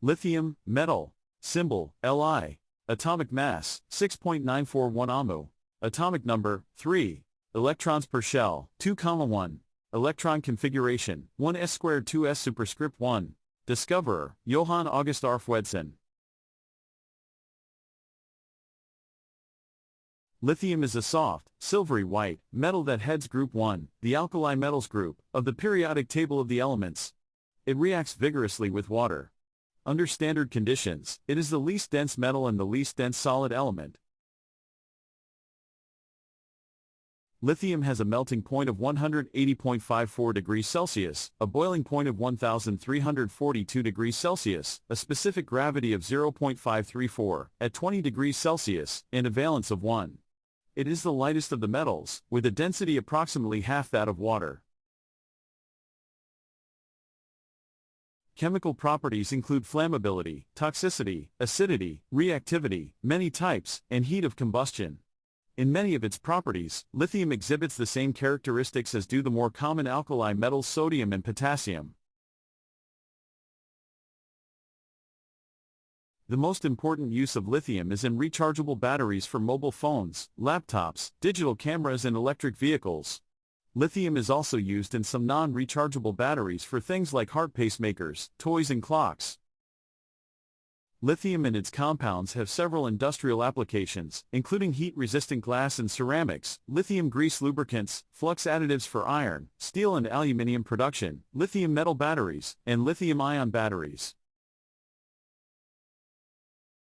Lithium, metal, symbol, Li. Atomic mass, 6.941 AMU. Atomic number, 3. Electrons per shell, 2, 1. Electron configuration, 1s squared 2s superscript 1. Discoverer, Johann August Arfwedson. Lithium is a soft, silvery white, metal that heads group 1, the alkali metals group, of the periodic table of the elements. It reacts vigorously with water. Under standard conditions, it is the least dense metal and the least dense solid element. Lithium has a melting point of 180.54 degrees Celsius, a boiling point of 1342 degrees Celsius, a specific gravity of 0.534 at 20 degrees Celsius, and a valence of 1. It is the lightest of the metals, with a density approximately half that of water. Chemical properties include flammability, toxicity, acidity, reactivity, many types, and heat of combustion. In many of its properties, lithium exhibits the same characteristics as do the more common alkali metals sodium and potassium. The most important use of lithium is in rechargeable batteries for mobile phones, laptops, digital cameras and electric vehicles. Lithium is also used in some non-rechargeable batteries for things like heart pacemakers, toys and clocks. Lithium and its compounds have several industrial applications, including heat-resistant glass and ceramics, lithium grease lubricants, flux additives for iron, steel and aluminium production, lithium metal batteries, and lithium-ion batteries.